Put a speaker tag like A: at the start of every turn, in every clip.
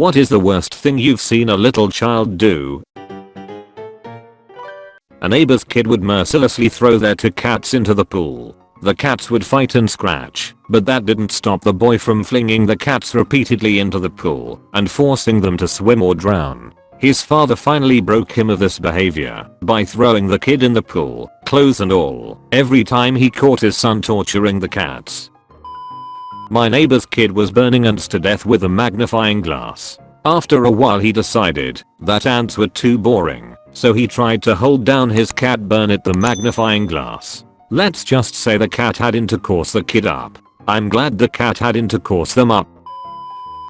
A: What is the worst thing you've seen a little child do? A neighbor's kid would mercilessly throw their two cats into the pool. The cats would fight and scratch, but that didn't stop the boy from flinging the cats repeatedly into the pool and forcing them to swim or drown. His father finally broke him of this behavior by throwing the kid in the pool, clothes and all, every time he caught his son torturing the cats. My neighbor's kid was burning ants to death with a magnifying glass. After a while he decided that ants were too boring, so he tried to hold down his cat burn at the magnifying glass. Let's just say the cat had intercourse the kid up. I'm glad the cat had intercourse them up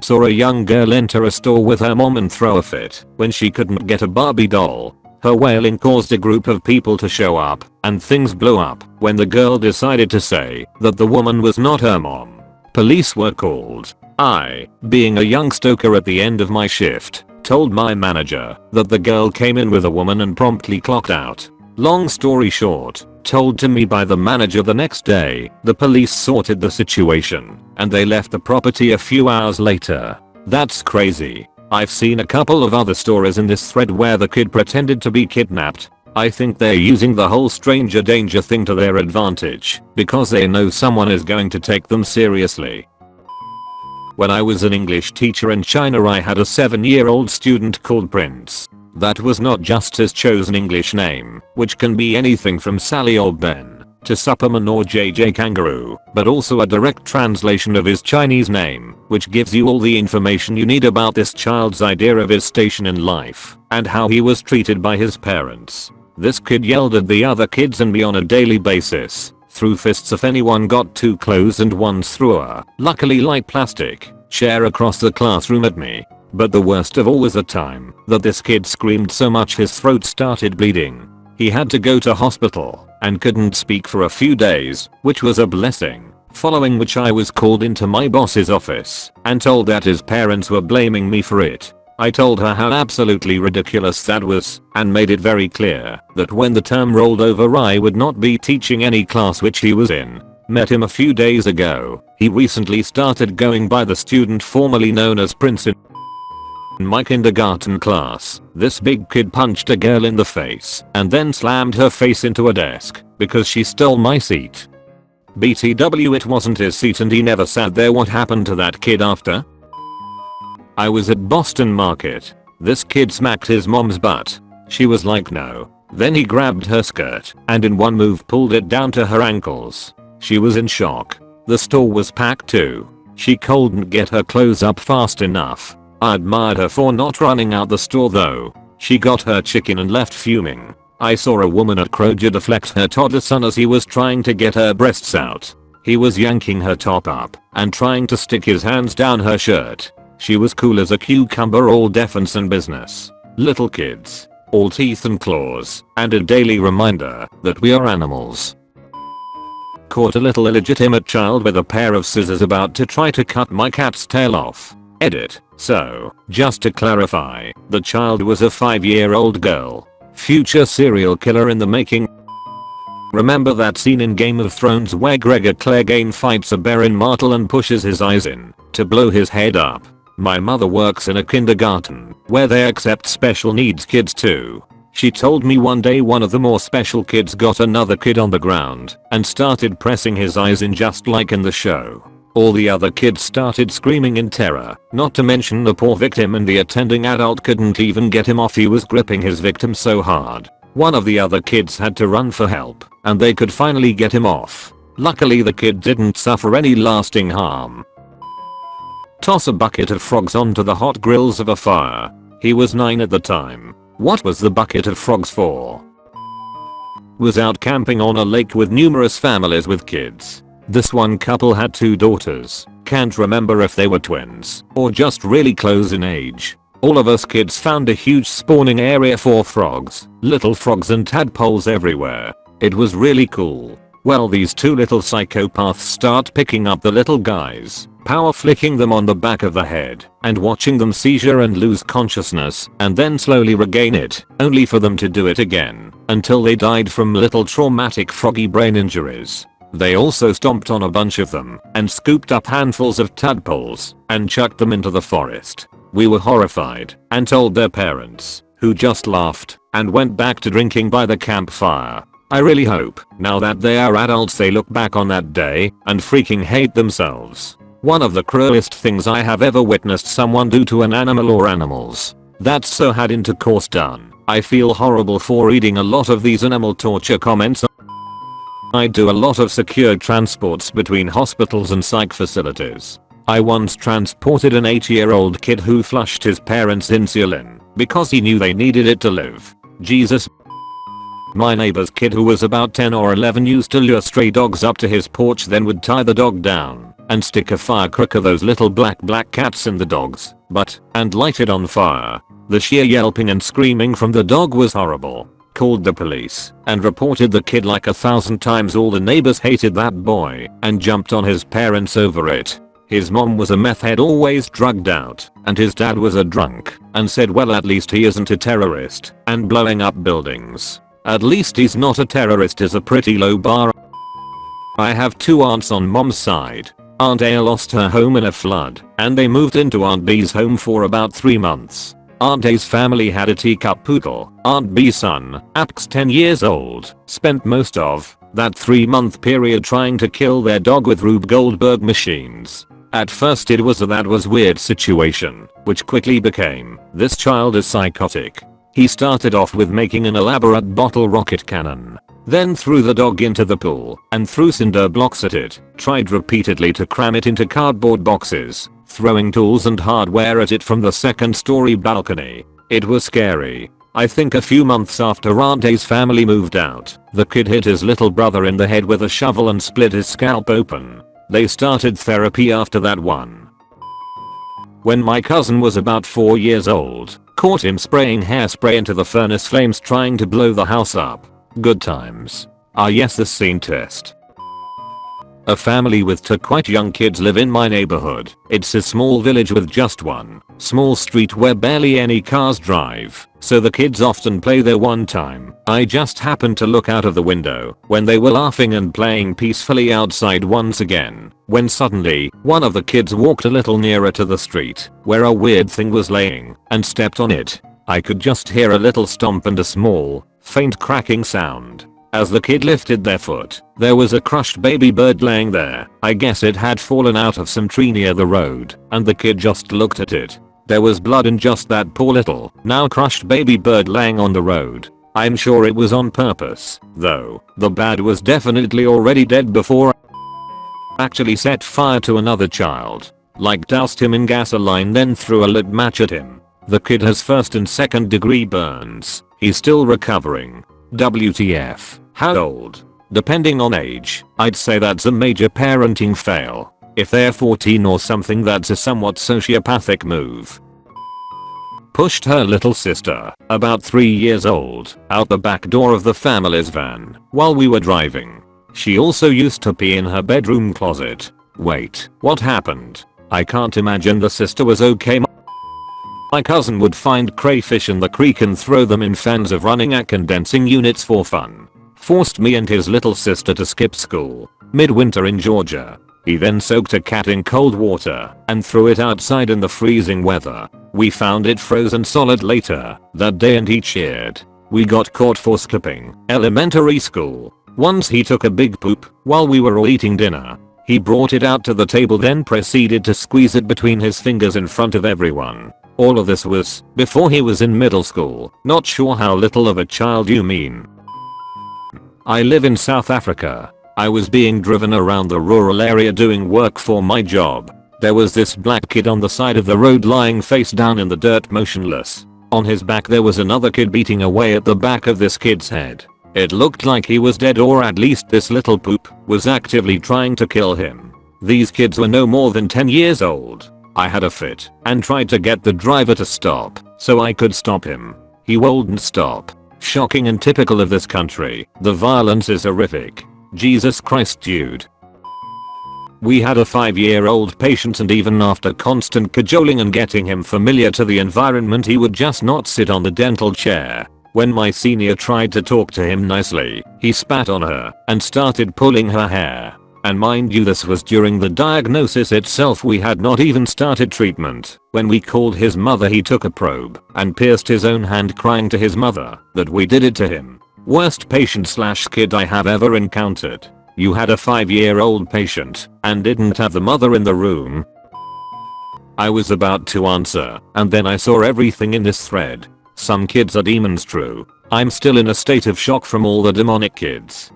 A: Saw a young girl enter a store with her mom and throw a fit when she couldn't get a Barbie doll. Her wailing caused a group of people to show up, and things blew up when the girl decided to say that the woman was not her mom. Police were called. I, being a young stoker at the end of my shift, told my manager that the girl came in with a woman and promptly clocked out. Long story short, told to me by the manager the next day, the police sorted the situation, and they left the property a few hours later. That's crazy. I've seen a couple of other stories in this thread where the kid pretended to be kidnapped. I think they're using the whole stranger danger thing to their advantage, because they know someone is going to take them seriously. When I was an English teacher in China I had a 7 year old student called Prince. That was not just his chosen English name, which can be anything from Sally or Ben, to Superman or JJ Kangaroo, but also a direct translation of his Chinese name, which gives you all the information you need about this child's idea of his station in life, and how he was treated by his parents. This kid yelled at the other kids and me on a daily basis, threw fists if anyone got too close and once threw a, luckily light plastic, chair across the classroom at me, but the worst of all was the time that this kid screamed so much his throat started bleeding. He had to go to hospital and couldn't speak for a few days, which was a blessing. Following which I was called into my boss's office and told that his parents were blaming me for it. I told her how absolutely ridiculous that was and made it very clear that when the term rolled over I would not be teaching any class which he was in. Met him a few days ago. He recently started going by the student formerly known as Prince in my kindergarten class, this big kid punched a girl in the face and then slammed her face into a desk because she stole my seat. BTW it wasn't his seat and he never sat there what happened to that kid after? I was at Boston Market. This kid smacked his mom's butt. She was like no. Then he grabbed her skirt and in one move pulled it down to her ankles. She was in shock. The store was packed too. She couldn't get her clothes up fast enough I admired her for not running out the store though. She got her chicken and left fuming. I saw a woman at Kroger deflect her toddler son as he was trying to get her breasts out. He was yanking her top up and trying to stick his hands down her shirt. She was cool as a cucumber all defense and business. Little kids. All teeth and claws. And a daily reminder that we are animals. Caught a little illegitimate child with a pair of scissors about to try to cut my cat's tail off. Edit. So, just to clarify, the child was a 5 year old girl. Future serial killer in the making. Remember that scene in Game of Thrones where Gregor Clegane fights Oberyn Martell and pushes his eyes in to blow his head up? My mother works in a kindergarten where they accept special needs kids too. She told me one day one of the more special kids got another kid on the ground and started pressing his eyes in just like in the show. All the other kids started screaming in terror, not to mention the poor victim and the attending adult couldn't even get him off he was gripping his victim so hard. One of the other kids had to run for help, and they could finally get him off. Luckily the kid didn't suffer any lasting harm. Toss a bucket of frogs onto the hot grills of a fire. He was 9 at the time. What was the bucket of frogs for? Was out camping on a lake with numerous families with kids. This one couple had two daughters, can't remember if they were twins or just really close in age. All of us kids found a huge spawning area for frogs, little frogs and tadpoles everywhere. It was really cool. Well these two little psychopaths start picking up the little guys, power flicking them on the back of the head, and watching them seizure and lose consciousness, and then slowly regain it, only for them to do it again, until they died from little traumatic froggy brain injuries. They also stomped on a bunch of them and scooped up handfuls of tadpoles and chucked them into the forest. We were horrified and told their parents, who just laughed and went back to drinking by the campfire. I really hope, now that they are adults they look back on that day and freaking hate themselves. One of the cruelest things I have ever witnessed someone do to an animal or animals. That's so had intercourse done. I feel horrible for reading a lot of these animal torture comments. I do a lot of secure transports between hospitals and psych facilities. I once transported an 8 year old kid who flushed his parents insulin because he knew they needed it to live. Jesus. My neighbor's kid who was about 10 or 11 used to lure stray dogs up to his porch then would tie the dog down and stick a firecracker those little black black cats in the dog's butt and light it on fire. The sheer yelping and screaming from the dog was horrible. Called the police and reported the kid like a thousand times all the neighbors hated that boy and jumped on his parents over it. His mom was a meth head always drugged out, and his dad was a drunk, and said well at least he isn't a terrorist, and blowing up buildings. At least he's not a terrorist is a pretty low bar. I have two aunts on mom's side. Aunt A lost her home in a flood, and they moved into Aunt B's home for about 3 months. Aunt A's family had a teacup poodle. Aunt B's son, Ax 10 years old, spent most of that 3 month period trying to kill their dog with Rube Goldberg machines. At first it was a that was weird situation, which quickly became, this child is psychotic. He started off with making an elaborate bottle rocket cannon. Then threw the dog into the pool and threw cinder blocks at it, tried repeatedly to cram it into cardboard boxes, throwing tools and hardware at it from the second story balcony. It was scary. I think a few months after Aunt A's family moved out, the kid hit his little brother in the head with a shovel and split his scalp open. They started therapy after that one. When my cousin was about 4 years old, caught him spraying hairspray into the furnace flames trying to blow the house up. Good times. Ah yes the scene test. A family with two quite young kids live in my neighborhood. It's a small village with just one small street where barely any cars drive, so the kids often play there one time. I just happened to look out of the window when they were laughing and playing peacefully outside once again, when suddenly, one of the kids walked a little nearer to the street, where a weird thing was laying, and stepped on it. I could just hear a little stomp and a small, faint cracking sound. As the kid lifted their foot, there was a crushed baby bird laying there. I guess it had fallen out of some tree near the road, and the kid just looked at it. There was blood in just that poor little, now crushed baby bird laying on the road. I'm sure it was on purpose, though, the bad was definitely already dead before I actually set fire to another child. Like doused him in gasoline then threw a lit match at him. The kid has first and second degree burns. He's still recovering. WTF. How old? Depending on age, I'd say that's a major parenting fail. If they're 14 or something that's a somewhat sociopathic move. Pushed her little sister, about 3 years old, out the back door of the family's van while we were driving. She also used to pee in her bedroom closet. Wait, what happened? I can't imagine the sister was okay my cousin would find crayfish in the creek and throw them in fans of running at condensing units for fun. Forced me and his little sister to skip school. Midwinter in Georgia. He then soaked a cat in cold water and threw it outside in the freezing weather. We found it frozen solid later that day and he cheered. We got caught for skipping elementary school. Once he took a big poop while we were all eating dinner. He brought it out to the table then proceeded to squeeze it between his fingers in front of everyone. All of this was before he was in middle school. Not sure how little of a child you mean. I live in South Africa. I was being driven around the rural area doing work for my job. There was this black kid on the side of the road lying face down in the dirt motionless. On his back there was another kid beating away at the back of this kid's head. It looked like he was dead or at least this little poop was actively trying to kill him. These kids were no more than 10 years old. I had a fit and tried to get the driver to stop so I could stop him. He wouldn't stop. Shocking and typical of this country. The violence is horrific. Jesus Christ dude. We had a 5 year old patient and even after constant cajoling and getting him familiar to the environment he would just not sit on the dental chair. When my senior tried to talk to him nicely, he spat on her and started pulling her hair. And mind you this was during the diagnosis itself we had not even started treatment. When we called his mother he took a probe and pierced his own hand crying to his mother that we did it to him. Worst patient slash kid I have ever encountered. You had a 5 year old patient and didn't have the mother in the room. I was about to answer and then I saw everything in this thread. Some kids are demons true. I'm still in a state of shock from all the demonic kids.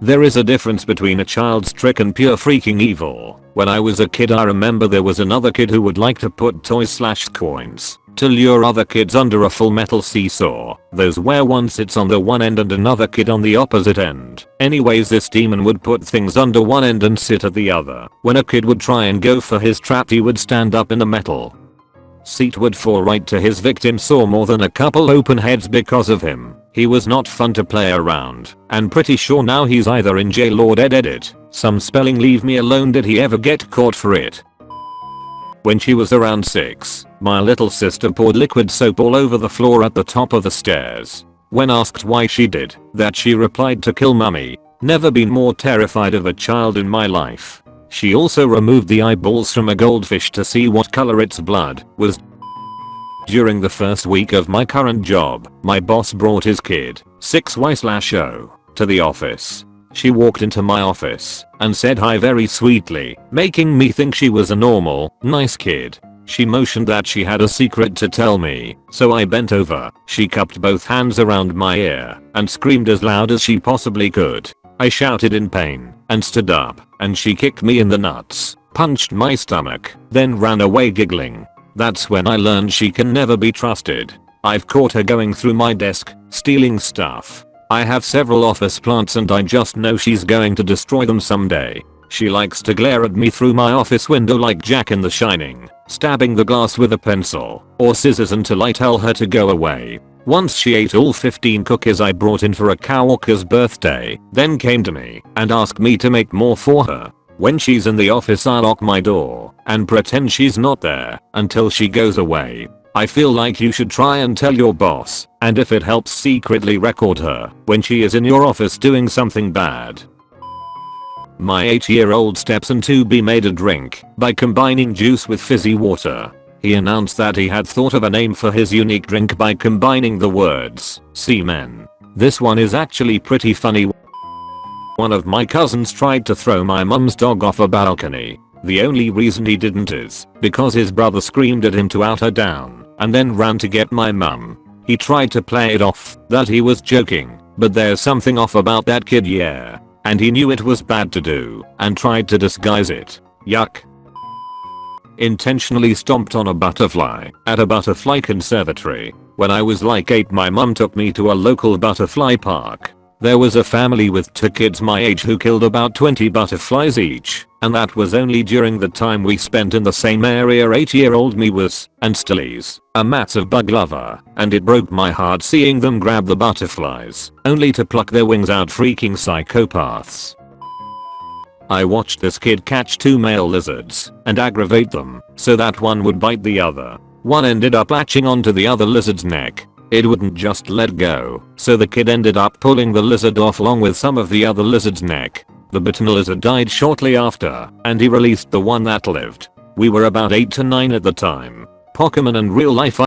A: There is a difference between a child's trick and pure freaking evil. When I was a kid I remember there was another kid who would like to put toys slash coins to lure other kids under a full metal seesaw. Those where one sits on the one end and another kid on the opposite end. Anyways this demon would put things under one end and sit at the other. When a kid would try and go for his trap he would stand up in the metal seat would fall right to his victim saw more than a couple open heads because of him. He was not fun to play around, and pretty sure now he's either in jail or dead edit. Some spelling leave me alone did he ever get caught for it. When she was around 6, my little sister poured liquid soap all over the floor at the top of the stairs. When asked why she did that she replied to kill mummy. Never been more terrified of a child in my life. She also removed the eyeballs from a goldfish to see what color its blood was. During the first week of my current job, my boss brought his kid, 6Y-0, to the office. She walked into my office and said hi very sweetly, making me think she was a normal, nice kid. She motioned that she had a secret to tell me, so I bent over. She cupped both hands around my ear and screamed as loud as she possibly could. I shouted in pain and stood up and she kicked me in the nuts, punched my stomach, then ran away giggling. That's when I learned she can never be trusted. I've caught her going through my desk, stealing stuff. I have several office plants and I just know she's going to destroy them someday. She likes to glare at me through my office window like Jack in the Shining, stabbing the glass with a pencil or scissors until I tell her to go away. Once she ate all 15 cookies I brought in for a coworker's birthday, then came to me and asked me to make more for her. When she's in the office I lock my door and pretend she's not there until she goes away. I feel like you should try and tell your boss and if it helps secretly record her when she is in your office doing something bad. My 8 year old stepson 2B made a drink by combining juice with fizzy water he announced that he had thought of a name for his unique drink by combining the words semen. This one is actually pretty funny. One of my cousins tried to throw my mum's dog off a balcony. The only reason he didn't is because his brother screamed at him to out her down and then ran to get my mum. He tried to play it off that he was joking, but there's something off about that kid yeah. And he knew it was bad to do and tried to disguise it. Yuck intentionally stomped on a butterfly at a butterfly conservatory. When I was like 8 my mum took me to a local butterfly park. There was a family with two kids my age who killed about 20 butterflies each, and that was only during the time we spent in the same area 8 year old me was, and still is, a massive bug lover, and it broke my heart seeing them grab the butterflies, only to pluck their wings out freaking psychopaths. I watched this kid catch two male lizards and aggravate them so that one would bite the other. One ended up latching onto the other lizard's neck. It wouldn't just let go, so the kid ended up pulling the lizard off along with some of the other lizard's neck. The bitten lizard died shortly after, and he released the one that lived. We were about 8 to 9 at the time. Pokemon and real life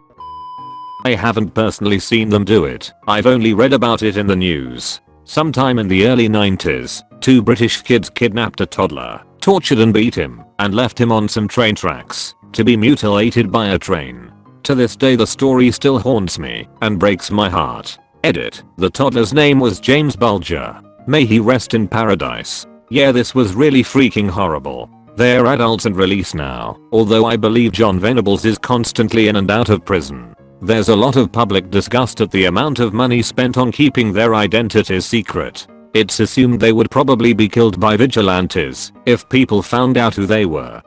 A: I haven't personally seen them do it, I've only read about it in the news. Sometime in the early 90s, two British kids kidnapped a toddler, tortured and beat him, and left him on some train tracks to be mutilated by a train. To this day the story still haunts me and breaks my heart. Edit. The toddler's name was James Bulger. May he rest in paradise. Yeah this was really freaking horrible. They're adults and released now, although I believe John Venables is constantly in and out of prison. There's a lot of public disgust at the amount of money spent on keeping their identities secret. It's assumed they would probably be killed by vigilantes if people found out who they were.